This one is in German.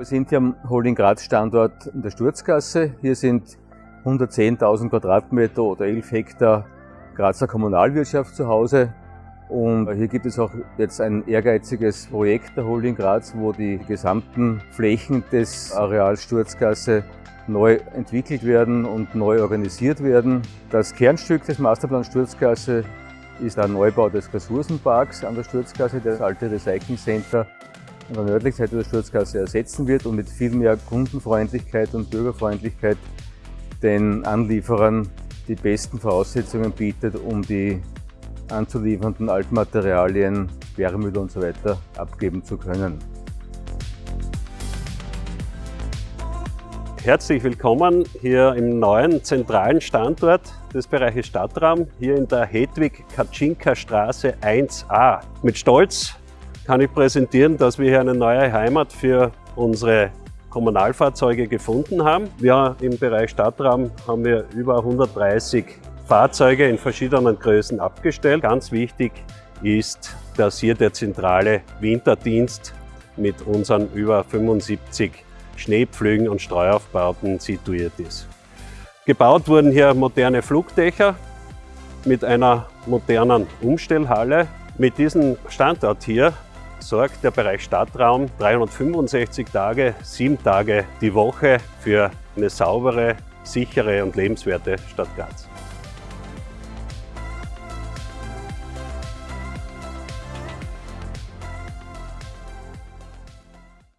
Wir sind hier am Holding Graz Standort in der Sturzgasse. Hier sind 110.000 Quadratmeter oder 11 Hektar Grazer Kommunalwirtschaft zu Hause. Und hier gibt es auch jetzt ein ehrgeiziges Projekt der Holding Graz, wo die gesamten Flächen des Areals Sturzgasse neu entwickelt werden und neu organisiert werden. Das Kernstück des Masterplan Sturzgasse ist der Neubau des Ressourcenparks an der Sturzgasse, das alte Recycling Center an der nördlichen Seite der Sturzgasse ersetzen wird und mit viel mehr Kundenfreundlichkeit und Bürgerfreundlichkeit den Anlieferern die besten Voraussetzungen bietet, um die anzuliefernden Altmaterialien, Sperrmüll und so weiter abgeben zu können. Herzlich willkommen hier im neuen zentralen Standort des Bereiches Stadtraum, hier in der Hedwig-Kaczynka Straße 1a. Mit Stolz kann ich präsentieren, dass wir hier eine neue Heimat für unsere Kommunalfahrzeuge gefunden haben. Wir im Bereich Stadtraum haben wir über 130 Fahrzeuge in verschiedenen Größen abgestellt. Ganz wichtig ist, dass hier der zentrale Winterdienst mit unseren über 75 Schneepflügen und Streuaufbauten situiert ist. Gebaut wurden hier moderne Flugdächer mit einer modernen Umstellhalle. Mit diesem Standort hier sorgt der Bereich Stadtraum 365 Tage, sieben Tage die Woche für eine saubere, sichere und lebenswerte Stadt Graz.